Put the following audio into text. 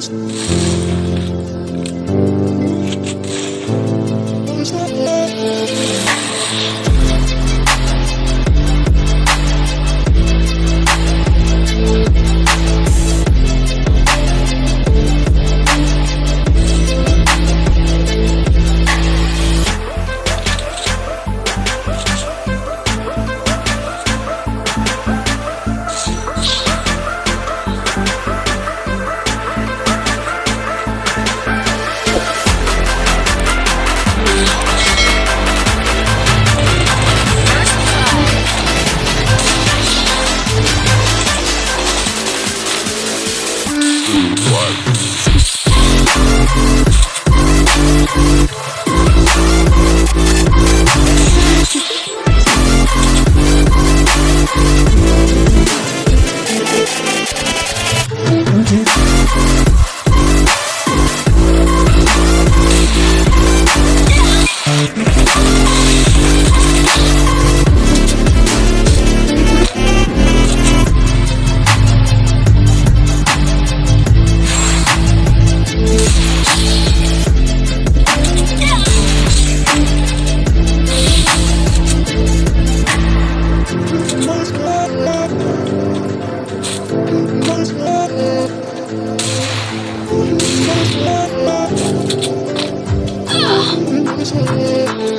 feliz. Oh.